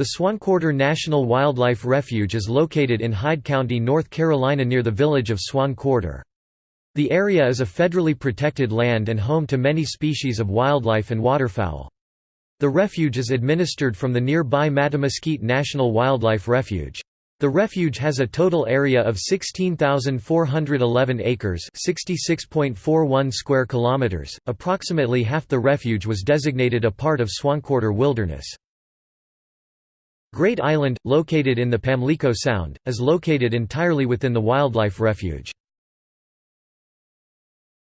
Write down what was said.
The Swanquarter National Wildlife Refuge is located in Hyde County, North Carolina near the village of Swan Quarter. The area is a federally protected land and home to many species of wildlife and waterfowl. The refuge is administered from the nearby Mattamuskeet National Wildlife Refuge. The refuge has a total area of 16,411 acres, 66.41 square kilometers. Approximately half the refuge was designated a part of Swanquarter Wilderness. Great Island, located in the Pamlico Sound, is located entirely within the wildlife refuge.